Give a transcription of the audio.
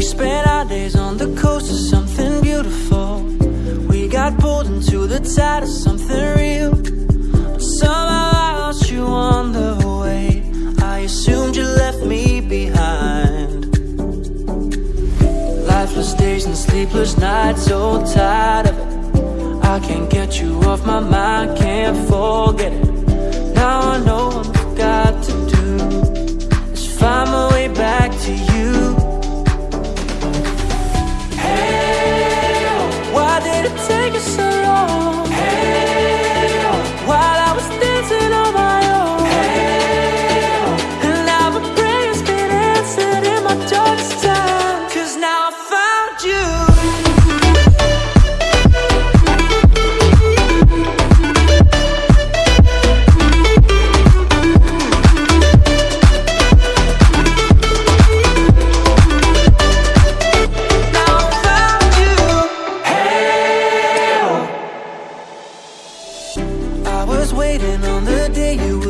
We spent our days on the coast of something beautiful. We got pulled into the tide of something real. But somehow I lost you on the way. I assumed you left me behind. Lifeless days and sleepless nights, so tired of it. I can't get you off my mind, can't forget it. Take us so long? Hey, I was waiting on the day you would